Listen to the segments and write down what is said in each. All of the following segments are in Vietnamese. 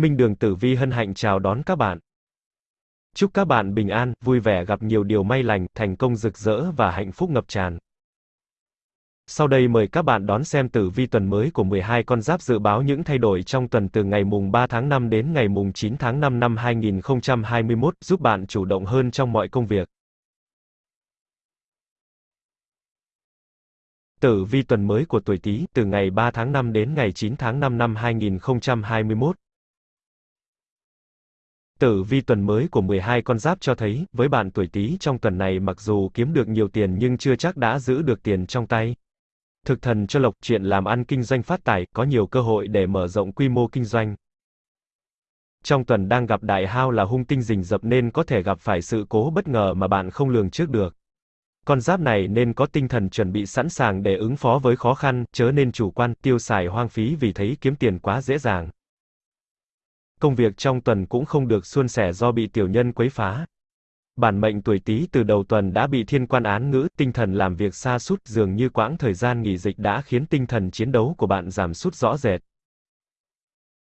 Minh Đường Tử Vi hân hạnh chào đón các bạn. Chúc các bạn bình an, vui vẻ gặp nhiều điều may lành, thành công rực rỡ và hạnh phúc ngập tràn. Sau đây mời các bạn đón xem tử vi tuần mới của 12 con giáp dự báo những thay đổi trong tuần từ ngày mùng 3 tháng 5 đến ngày mùng 9 tháng 5 năm 2021, giúp bạn chủ động hơn trong mọi công việc. Tử vi tuần mới của tuổi Tý, từ ngày 3 tháng 5 đến ngày 9 tháng 5 năm 2021. Tử vi tuần mới của 12 con giáp cho thấy, với bạn tuổi Tý trong tuần này mặc dù kiếm được nhiều tiền nhưng chưa chắc đã giữ được tiền trong tay. Thực thần cho lộc, chuyện làm ăn kinh doanh phát tài, có nhiều cơ hội để mở rộng quy mô kinh doanh. Trong tuần đang gặp đại hao là hung tinh rình rập nên có thể gặp phải sự cố bất ngờ mà bạn không lường trước được. Con giáp này nên có tinh thần chuẩn bị sẵn sàng để ứng phó với khó khăn, chớ nên chủ quan, tiêu xài hoang phí vì thấy kiếm tiền quá dễ dàng. Công việc trong tuần cũng không được suôn sẻ do bị tiểu nhân quấy phá. Bản mệnh tuổi Tý từ đầu tuần đã bị thiên quan án ngữ, tinh thần làm việc xa sút, dường như quãng thời gian nghỉ dịch đã khiến tinh thần chiến đấu của bạn giảm sút rõ rệt.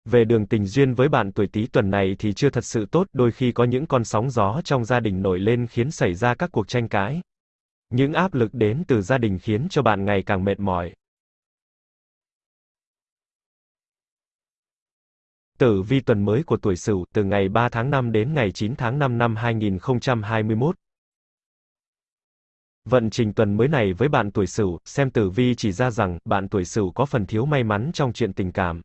Về đường tình duyên với bạn tuổi Tý tuần này thì chưa thật sự tốt, đôi khi có những con sóng gió trong gia đình nổi lên khiến xảy ra các cuộc tranh cãi. Những áp lực đến từ gia đình khiến cho bạn ngày càng mệt mỏi. Tử vi tuần mới của tuổi Sửu, từ ngày 3 tháng 5 đến ngày 9 tháng 5 năm 2021. Vận trình tuần mới này với bạn tuổi Sửu, xem tử vi chỉ ra rằng bạn tuổi Sửu có phần thiếu may mắn trong chuyện tình cảm.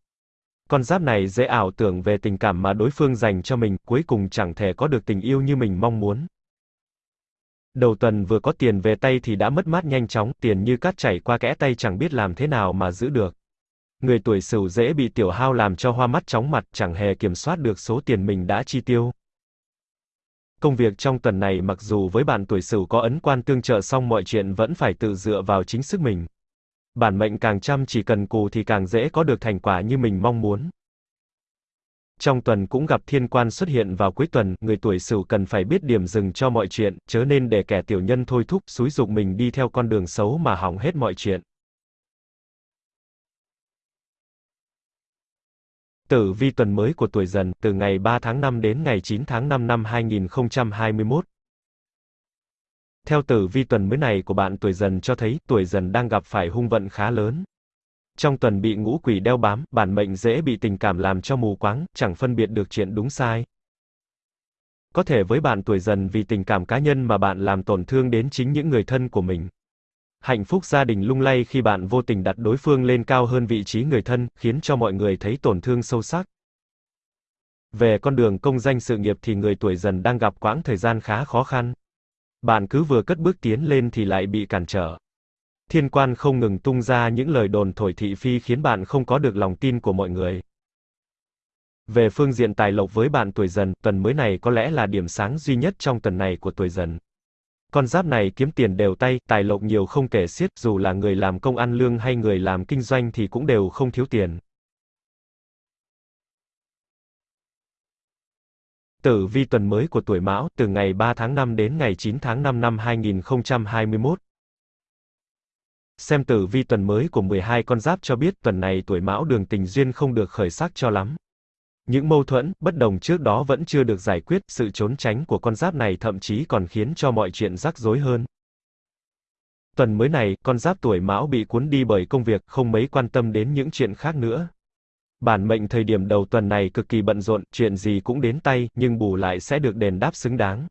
Con giáp này dễ ảo tưởng về tình cảm mà đối phương dành cho mình, cuối cùng chẳng thể có được tình yêu như mình mong muốn. Đầu tuần vừa có tiền về tay thì đã mất mát nhanh chóng, tiền như cát chảy qua kẽ tay chẳng biết làm thế nào mà giữ được. Người tuổi Sửu dễ bị tiểu hao làm cho hoa mắt chóng mặt, chẳng hề kiểm soát được số tiền mình đã chi tiêu. Công việc trong tuần này mặc dù với bạn tuổi Sửu có ấn quan tương trợ xong mọi chuyện vẫn phải tự dựa vào chính sức mình. Bản mệnh càng chăm chỉ cần cù thì càng dễ có được thành quả như mình mong muốn. Trong tuần cũng gặp thiên quan xuất hiện vào cuối tuần, người tuổi Sửu cần phải biết điểm dừng cho mọi chuyện, chớ nên để kẻ tiểu nhân thôi thúc, xúi dục mình đi theo con đường xấu mà hỏng hết mọi chuyện. Tử vi tuần mới của tuổi dần, từ ngày 3 tháng 5 đến ngày 9 tháng 5 năm 2021. Theo tử vi tuần mới này của bạn tuổi dần cho thấy, tuổi dần đang gặp phải hung vận khá lớn. Trong tuần bị ngũ quỷ đeo bám, bản mệnh dễ bị tình cảm làm cho mù quáng, chẳng phân biệt được chuyện đúng sai. Có thể với bạn tuổi dần vì tình cảm cá nhân mà bạn làm tổn thương đến chính những người thân của mình. Hạnh phúc gia đình lung lay khi bạn vô tình đặt đối phương lên cao hơn vị trí người thân, khiến cho mọi người thấy tổn thương sâu sắc. Về con đường công danh sự nghiệp thì người tuổi dần đang gặp quãng thời gian khá khó khăn. Bạn cứ vừa cất bước tiến lên thì lại bị cản trở. Thiên quan không ngừng tung ra những lời đồn thổi thị phi khiến bạn không có được lòng tin của mọi người. Về phương diện tài lộc với bạn tuổi dần, tuần mới này có lẽ là điểm sáng duy nhất trong tuần này của tuổi dần. Con giáp này kiếm tiền đều tay, tài lộc nhiều không kể xiết, dù là người làm công ăn lương hay người làm kinh doanh thì cũng đều không thiếu tiền. Tử vi tuần mới của tuổi Mão, từ ngày 3 tháng 5 đến ngày 9 tháng 5 năm 2021. Xem tử vi tuần mới của 12 con giáp cho biết tuần này tuổi Mão đường tình duyên không được khởi sắc cho lắm. Những mâu thuẫn, bất đồng trước đó vẫn chưa được giải quyết, sự trốn tránh của con giáp này thậm chí còn khiến cho mọi chuyện rắc rối hơn. Tuần mới này, con giáp tuổi Mão bị cuốn đi bởi công việc, không mấy quan tâm đến những chuyện khác nữa. Bản mệnh thời điểm đầu tuần này cực kỳ bận rộn, chuyện gì cũng đến tay, nhưng bù lại sẽ được đền đáp xứng đáng.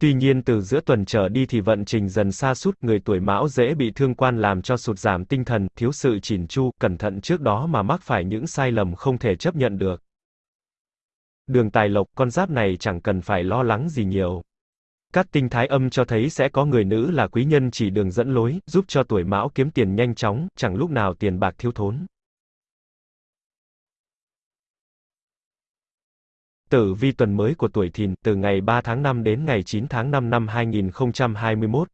Tuy nhiên từ giữa tuần trở đi thì vận trình dần xa sút người tuổi mão dễ bị thương quan làm cho sụt giảm tinh thần, thiếu sự chỉn chu, cẩn thận trước đó mà mắc phải những sai lầm không thể chấp nhận được. Đường tài lộc, con giáp này chẳng cần phải lo lắng gì nhiều. Các tinh thái âm cho thấy sẽ có người nữ là quý nhân chỉ đường dẫn lối, giúp cho tuổi mão kiếm tiền nhanh chóng, chẳng lúc nào tiền bạc thiếu thốn. Tử vi tuần mới của tuổi Thìn, từ ngày 3 tháng 5 đến ngày 9 tháng 5 năm 2021.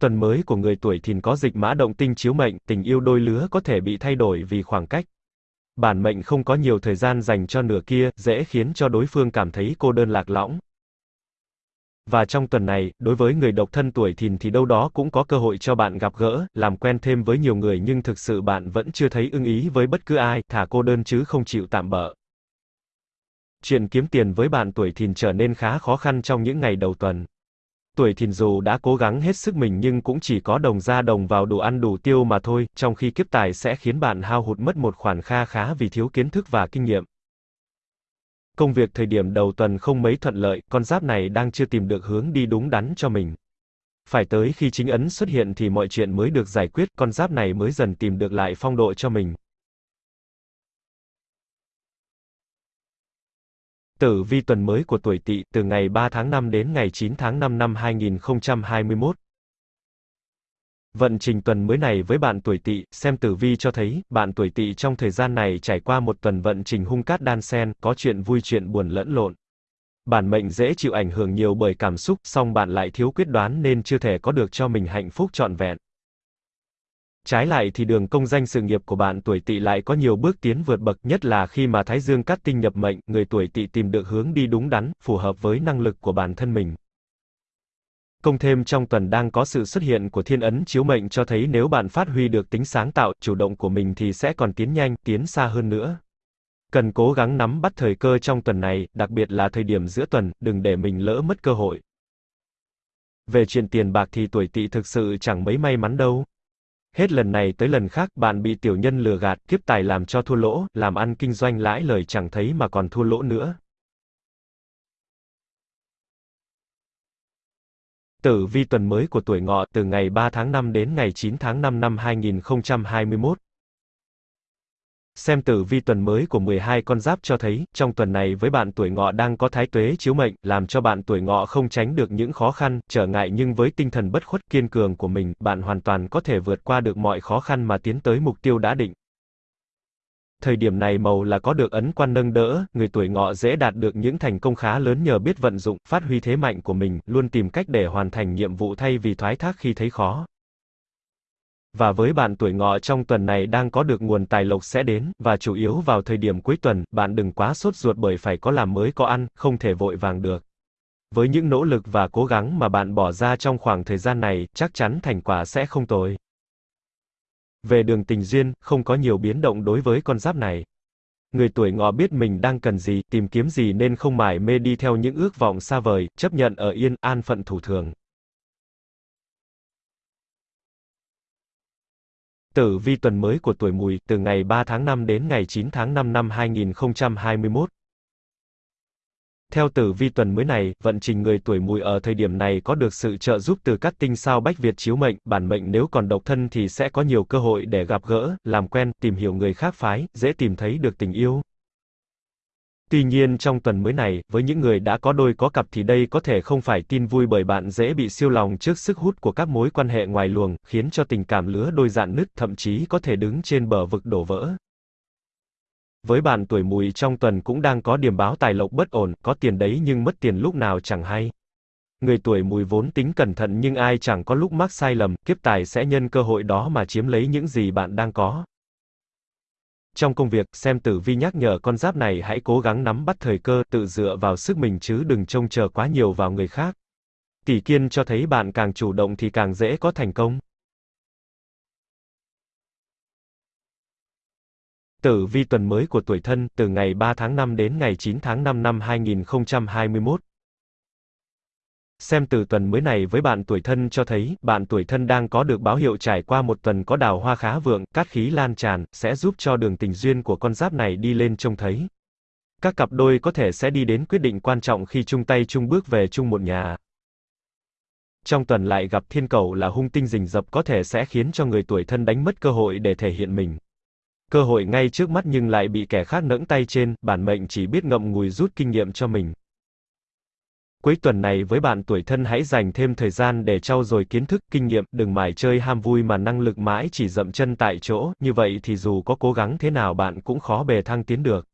Tuần mới của người tuổi Thìn có dịch mã động tinh chiếu mệnh, tình yêu đôi lứa có thể bị thay đổi vì khoảng cách. Bản mệnh không có nhiều thời gian dành cho nửa kia, dễ khiến cho đối phương cảm thấy cô đơn lạc lõng. Và trong tuần này, đối với người độc thân tuổi thìn thì đâu đó cũng có cơ hội cho bạn gặp gỡ, làm quen thêm với nhiều người nhưng thực sự bạn vẫn chưa thấy ưng ý với bất cứ ai, thả cô đơn chứ không chịu tạm bỡ. Chuyện kiếm tiền với bạn tuổi thìn trở nên khá khó khăn trong những ngày đầu tuần. Tuổi thìn dù đã cố gắng hết sức mình nhưng cũng chỉ có đồng ra đồng vào đủ ăn đủ tiêu mà thôi, trong khi kiếp tài sẽ khiến bạn hao hụt mất một khoản kha khá vì thiếu kiến thức và kinh nghiệm. Công việc thời điểm đầu tuần không mấy thuận lợi, con giáp này đang chưa tìm được hướng đi đúng đắn cho mình. Phải tới khi chính ấn xuất hiện thì mọi chuyện mới được giải quyết, con giáp này mới dần tìm được lại phong độ cho mình. Tử vi tuần mới của tuổi Tỵ từ ngày 3 tháng 5 đến ngày 9 tháng 5 năm 2021. Vận trình tuần mới này với bạn tuổi Tỵ, xem tử vi cho thấy, bạn tuổi Tỵ trong thời gian này trải qua một tuần vận trình hung cát đan xen, có chuyện vui chuyện buồn lẫn lộn. Bản mệnh dễ chịu ảnh hưởng nhiều bởi cảm xúc, song bạn lại thiếu quyết đoán nên chưa thể có được cho mình hạnh phúc trọn vẹn. Trái lại thì đường công danh sự nghiệp của bạn tuổi Tỵ lại có nhiều bước tiến vượt bậc, nhất là khi mà Thái Dương cát tinh nhập mệnh, người tuổi Tỵ tìm được hướng đi đúng đắn, phù hợp với năng lực của bản thân mình. Công thêm trong tuần đang có sự xuất hiện của thiên ấn chiếu mệnh cho thấy nếu bạn phát huy được tính sáng tạo, chủ động của mình thì sẽ còn tiến nhanh, tiến xa hơn nữa. Cần cố gắng nắm bắt thời cơ trong tuần này, đặc biệt là thời điểm giữa tuần, đừng để mình lỡ mất cơ hội. Về chuyện tiền bạc thì tuổi tỵ thực sự chẳng mấy may mắn đâu. Hết lần này tới lần khác, bạn bị tiểu nhân lừa gạt, kiếp tài làm cho thua lỗ, làm ăn kinh doanh lãi lời chẳng thấy mà còn thua lỗ nữa. Tử vi tuần mới của tuổi ngọ từ ngày 3 tháng 5 đến ngày 9 tháng 5 năm 2021. Xem tử vi tuần mới của 12 con giáp cho thấy, trong tuần này với bạn tuổi ngọ đang có thái tuế chiếu mệnh, làm cho bạn tuổi ngọ không tránh được những khó khăn, trở ngại nhưng với tinh thần bất khuất kiên cường của mình, bạn hoàn toàn có thể vượt qua được mọi khó khăn mà tiến tới mục tiêu đã định. Thời điểm này màu là có được ấn quan nâng đỡ, người tuổi ngọ dễ đạt được những thành công khá lớn nhờ biết vận dụng, phát huy thế mạnh của mình, luôn tìm cách để hoàn thành nhiệm vụ thay vì thoái thác khi thấy khó. Và với bạn tuổi ngọ trong tuần này đang có được nguồn tài lộc sẽ đến, và chủ yếu vào thời điểm cuối tuần, bạn đừng quá sốt ruột bởi phải có làm mới có ăn, không thể vội vàng được. Với những nỗ lực và cố gắng mà bạn bỏ ra trong khoảng thời gian này, chắc chắn thành quả sẽ không tồi. Về đường tình duyên, không có nhiều biến động đối với con giáp này. Người tuổi ngọ biết mình đang cần gì, tìm kiếm gì nên không mải mê đi theo những ước vọng xa vời, chấp nhận ở yên, an phận thủ thường. Tử vi tuần mới của tuổi mùi, từ ngày 3 tháng 5 đến ngày 9 tháng 5 năm 2021. Theo tử vi tuần mới này, vận trình người tuổi mùi ở thời điểm này có được sự trợ giúp từ các tinh sao bách Việt chiếu mệnh, bản mệnh nếu còn độc thân thì sẽ có nhiều cơ hội để gặp gỡ, làm quen, tìm hiểu người khác phái, dễ tìm thấy được tình yêu. Tuy nhiên trong tuần mới này, với những người đã có đôi có cặp thì đây có thể không phải tin vui bởi bạn dễ bị siêu lòng trước sức hút của các mối quan hệ ngoài luồng, khiến cho tình cảm lứa đôi dạn nứt, thậm chí có thể đứng trên bờ vực đổ vỡ. Với bạn tuổi mùi trong tuần cũng đang có điểm báo tài lộc bất ổn, có tiền đấy nhưng mất tiền lúc nào chẳng hay. Người tuổi mùi vốn tính cẩn thận nhưng ai chẳng có lúc mắc sai lầm, kiếp tài sẽ nhân cơ hội đó mà chiếm lấy những gì bạn đang có. Trong công việc, xem tử vi nhắc nhở con giáp này hãy cố gắng nắm bắt thời cơ, tự dựa vào sức mình chứ đừng trông chờ quá nhiều vào người khác. Tỷ kiên cho thấy bạn càng chủ động thì càng dễ có thành công. Tử vi tuần mới của tuổi thân, từ ngày 3 tháng 5 đến ngày 9 tháng 5 năm 2021. Xem từ tuần mới này với bạn tuổi thân cho thấy, bạn tuổi thân đang có được báo hiệu trải qua một tuần có đào hoa khá vượng, cát khí lan tràn, sẽ giúp cho đường tình duyên của con giáp này đi lên trông thấy. Các cặp đôi có thể sẽ đi đến quyết định quan trọng khi chung tay chung bước về chung một nhà. Trong tuần lại gặp thiên cầu là hung tinh rình rập có thể sẽ khiến cho người tuổi thân đánh mất cơ hội để thể hiện mình. Cơ hội ngay trước mắt nhưng lại bị kẻ khác nẫng tay trên, bản mệnh chỉ biết ngậm ngùi rút kinh nghiệm cho mình. Cuối tuần này với bạn tuổi thân hãy dành thêm thời gian để trau dồi kiến thức, kinh nghiệm, đừng mải chơi ham vui mà năng lực mãi chỉ dậm chân tại chỗ, như vậy thì dù có cố gắng thế nào bạn cũng khó bề thăng tiến được.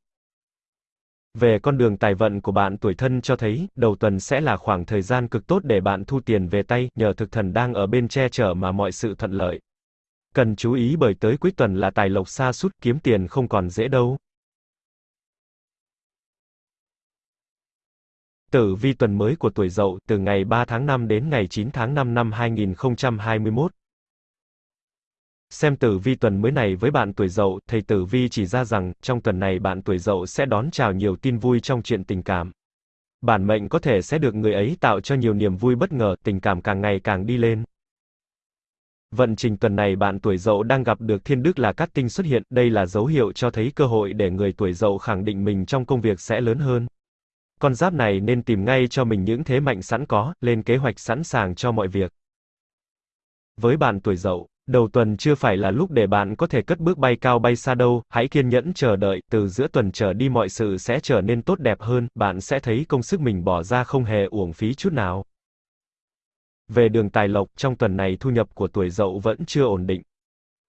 Về con đường tài vận của bạn tuổi thân cho thấy, đầu tuần sẽ là khoảng thời gian cực tốt để bạn thu tiền về tay, nhờ thực thần đang ở bên che chở mà mọi sự thuận lợi. Cần chú ý bởi tới cuối tuần là tài lộc xa sút kiếm tiền không còn dễ đâu. Tử vi tuần mới của tuổi Dậu, từ ngày 3 tháng 5 đến ngày 9 tháng 5 năm 2021. Xem tử vi tuần mới này với bạn tuổi Dậu, thầy tử vi chỉ ra rằng, trong tuần này bạn tuổi Dậu sẽ đón chào nhiều tin vui trong chuyện tình cảm. Bản mệnh có thể sẽ được người ấy tạo cho nhiều niềm vui bất ngờ, tình cảm càng ngày càng đi lên. Vận trình tuần này bạn tuổi Dậu đang gặp được thiên đức là cát tinh xuất hiện, đây là dấu hiệu cho thấy cơ hội để người tuổi Dậu khẳng định mình trong công việc sẽ lớn hơn. Con giáp này nên tìm ngay cho mình những thế mạnh sẵn có, lên kế hoạch sẵn sàng cho mọi việc. Với bạn tuổi Dậu, đầu tuần chưa phải là lúc để bạn có thể cất bước bay cao bay xa đâu, hãy kiên nhẫn chờ đợi, từ giữa tuần trở đi mọi sự sẽ trở nên tốt đẹp hơn, bạn sẽ thấy công sức mình bỏ ra không hề uổng phí chút nào. Về đường tài lộc, trong tuần này thu nhập của tuổi Dậu vẫn chưa ổn định.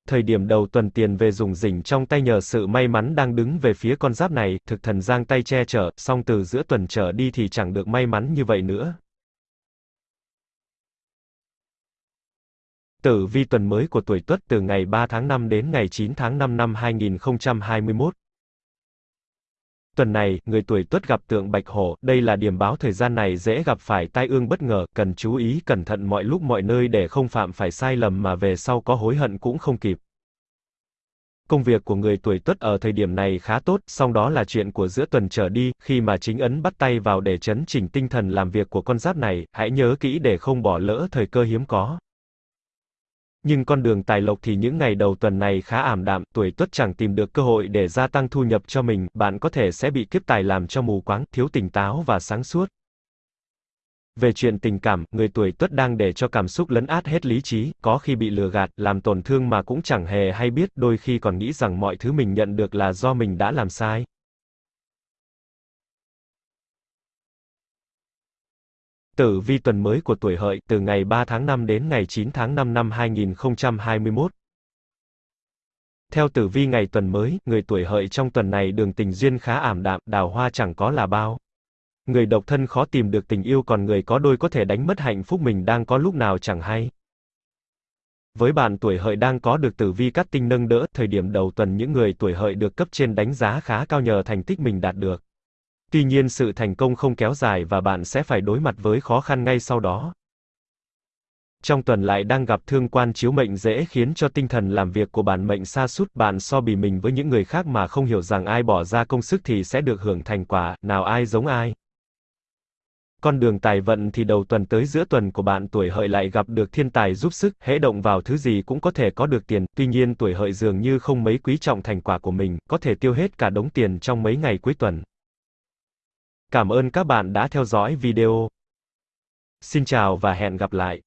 Thời điểm đầu tuần tiền về dùng rỉnh trong tay nhờ sự may mắn đang đứng về phía con giáp này, thực thần giang tay che chở, song từ giữa tuần trở đi thì chẳng được may mắn như vậy nữa. Tử vi tuần mới của tuổi Tuất từ ngày 3 tháng 5 đến ngày 9 tháng 5 năm 2021. Tuần này, người tuổi Tuất gặp tượng Bạch Hổ, đây là điểm báo thời gian này dễ gặp phải tai ương bất ngờ, cần chú ý cẩn thận mọi lúc mọi nơi để không phạm phải sai lầm mà về sau có hối hận cũng không kịp. Công việc của người tuổi Tuất ở thời điểm này khá tốt, song đó là chuyện của giữa tuần trở đi, khi mà chính ấn bắt tay vào để chấn chỉnh tinh thần làm việc của con giáp này, hãy nhớ kỹ để không bỏ lỡ thời cơ hiếm có. Nhưng con đường tài lộc thì những ngày đầu tuần này khá ảm đạm, tuổi tuất chẳng tìm được cơ hội để gia tăng thu nhập cho mình, bạn có thể sẽ bị kiếp tài làm cho mù quáng, thiếu tỉnh táo và sáng suốt. Về chuyện tình cảm, người tuổi tuất đang để cho cảm xúc lấn át hết lý trí, có khi bị lừa gạt, làm tổn thương mà cũng chẳng hề hay biết, đôi khi còn nghĩ rằng mọi thứ mình nhận được là do mình đã làm sai. Tử vi tuần mới của tuổi hợi, từ ngày 3 tháng 5 đến ngày 9 tháng 5 năm 2021. Theo tử vi ngày tuần mới, người tuổi hợi trong tuần này đường tình duyên khá ảm đạm, đào hoa chẳng có là bao. Người độc thân khó tìm được tình yêu còn người có đôi có thể đánh mất hạnh phúc mình đang có lúc nào chẳng hay. Với bạn tuổi hợi đang có được tử vi cắt tinh nâng đỡ, thời điểm đầu tuần những người tuổi hợi được cấp trên đánh giá khá cao nhờ thành tích mình đạt được. Tuy nhiên sự thành công không kéo dài và bạn sẽ phải đối mặt với khó khăn ngay sau đó. Trong tuần lại đang gặp thương quan chiếu mệnh dễ khiến cho tinh thần làm việc của bản mệnh sa sút bạn so bì mình với những người khác mà không hiểu rằng ai bỏ ra công sức thì sẽ được hưởng thành quả, nào ai giống ai. Con đường tài vận thì đầu tuần tới giữa tuần của bạn tuổi hợi lại gặp được thiên tài giúp sức, hễ động vào thứ gì cũng có thể có được tiền, tuy nhiên tuổi hợi dường như không mấy quý trọng thành quả của mình, có thể tiêu hết cả đống tiền trong mấy ngày cuối tuần. Cảm ơn các bạn đã theo dõi video. Xin chào và hẹn gặp lại.